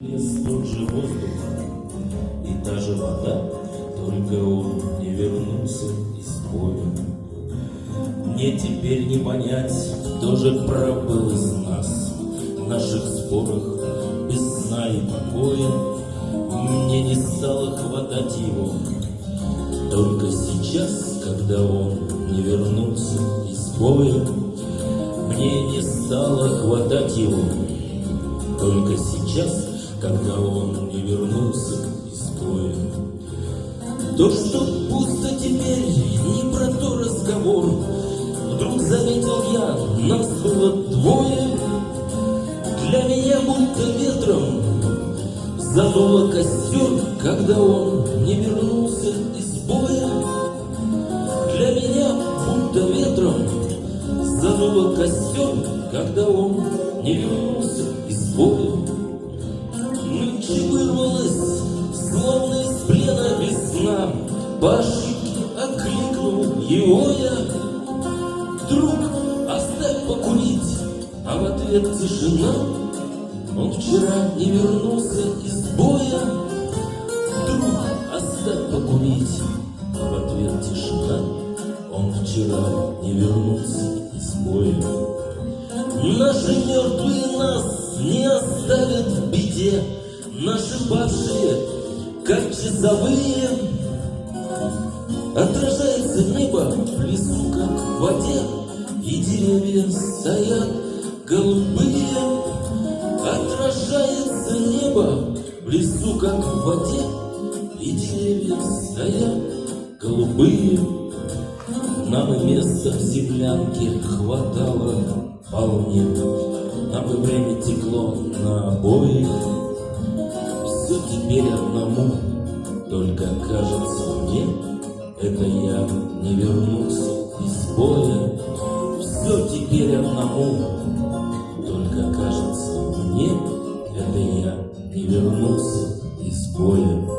Лес, тот же воздух и та же вода, Только он не вернулся из боя. Мне теперь не понять, кто же прав был из нас В наших спорах без сна и покоя. Мне не стало хватать его, Только сейчас, когда он не вернулся из боя. Мне не стало хватать его, Только сейчас, когда он не вернулся из боя. То, что пусто теперь, не про то разговор. Вдруг заметил я, нас было двое. Для меня будто ветром задуло костер, когда он не вернулся из боя. Для меня будто ветром задуло костер, когда он не вернулся ошибке окликнул его я. Друг, оставь покурить, а в ответ тишина. Он вчера не вернулся из боя. Друг, оставь покурить, а в ответ тишина. Он вчера не вернулся из боя. Наши мертвые нас не оставят в беде, Наши павшие, как часовые. Отражается небо в лесу, как в воде, И деревья стоят голубые. Отражается небо в лесу, как в воде, И деревья стоят голубые. Нам и места в землянке хватало вполне, Нам и время текло на обоих. Все теперь одному, только кажется мне, Это я не вернулся из боя. Все теперь одному, только кажется мне, Это я не вернулся из боя.